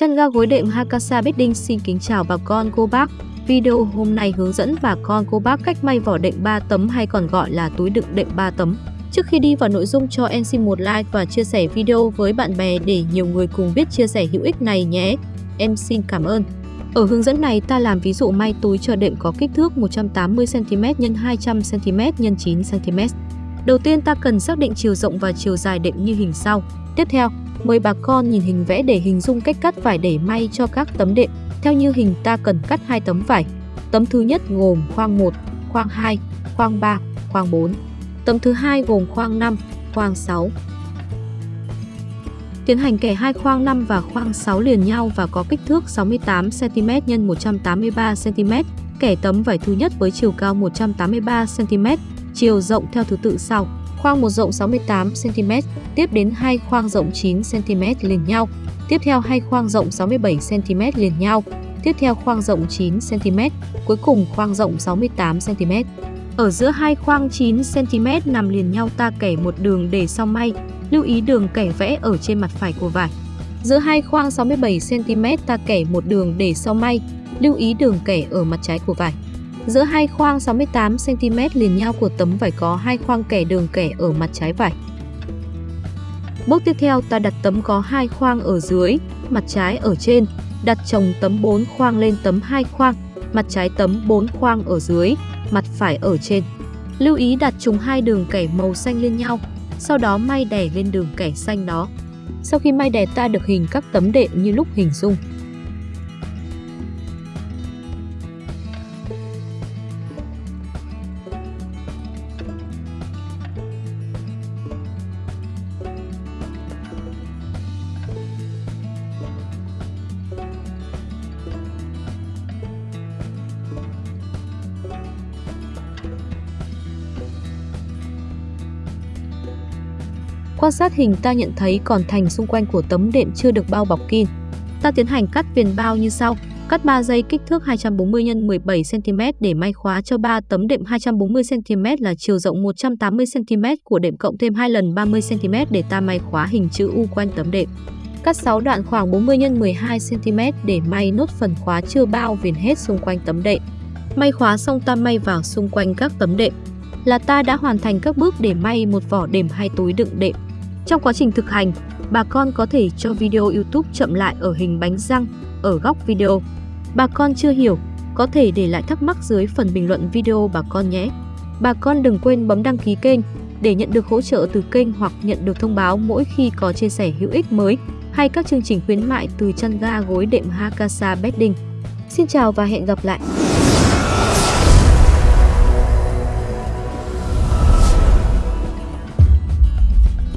Chăn ga gối đệm Hakasa Bedding xin kính chào bà con cô bác. Video hôm nay hướng dẫn bà con cô bác cách may vỏ đệm 3 tấm hay còn gọi là túi đựng đệm 3 tấm. Trước khi đi vào nội dung cho em xin một like và chia sẻ video với bạn bè để nhiều người cùng biết chia sẻ hữu ích này nhé. Em xin cảm ơn. Ở hướng dẫn này ta làm ví dụ may túi chờ đệm có kích thước 180cm x 200cm x 9cm. Đầu tiên ta cần xác định chiều rộng và chiều dài đệm như hình sau. Tiếp theo, Mời bà con nhìn hình vẽ để hình dung cách cắt vải để may cho các tấm đệm. Theo như hình ta cần cắt hai tấm vải. Tấm thứ nhất gồm khoang 1, khoang 2, khoang 3, khoang 4. Tấm thứ hai gồm khoang 5, khoang 6. Tiến hành kẻ hai khoang 5 và khoang 6 liền nhau và có kích thước 68 cm x 183 cm. Kẻ tấm vải thứ nhất với chiều cao 183 cm, chiều rộng theo thứ tự sau khoang một rộng 68cm, tiếp đến hai khoang rộng 9cm liền nhau, tiếp theo hai khoang rộng 67cm liền nhau, tiếp theo khoang rộng 9cm, cuối cùng khoang rộng 68cm. Ở giữa hai khoang 9cm nằm liền nhau ta kẻ một đường để sau may, lưu ý đường kẻ vẽ ở trên mặt phải của vải. Giữa hai khoang 67cm ta kẻ một đường để sau may, lưu ý đường kẻ ở mặt trái của vải. Giữa hai khoang 68cm liền nhau của tấm vải có hai khoang kẻ đường kẻ ở mặt trái vải. Bước tiếp theo ta đặt tấm có hai khoang ở dưới, mặt trái ở trên, đặt chồng tấm 4 khoang lên tấm 2 khoang, mặt trái tấm 4 khoang ở dưới, mặt phải ở trên. Lưu ý đặt trùng hai đường kẻ màu xanh lên nhau, sau đó may đè lên đường kẻ xanh đó. Sau khi may đẹp ta được hình các tấm đệm như lúc hình dung. Quan sát hình ta nhận thấy còn thành xung quanh của tấm đệm chưa được bao bọc kín. Ta tiến hành cắt viền bao như sau. Cắt 3 dây kích thước 240 x 17 cm để may khóa cho 3 tấm đệm 240 cm là chiều rộng 180 cm của đệm cộng thêm 2 lần 30 cm để ta may khóa hình chữ U quanh tấm đệm. Cắt 6 đoạn khoảng 40 x 12 cm để may nốt phần khóa chưa bao viền hết xung quanh tấm đệm. May khóa xong ta may vào xung quanh các tấm đệm. Là ta đã hoàn thành các bước để may một vỏ đệm hay túi đựng đệm. Trong quá trình thực hành, bà con có thể cho video YouTube chậm lại ở hình bánh răng ở góc video. Bà con chưa hiểu, có thể để lại thắc mắc dưới phần bình luận video bà con nhé. Bà con đừng quên bấm đăng ký kênh để nhận được hỗ trợ từ kênh hoặc nhận được thông báo mỗi khi có chia sẻ hữu ích mới hay các chương trình khuyến mại từ chăn ga gối đệm Hakasa Bedding. Xin chào và hẹn gặp lại!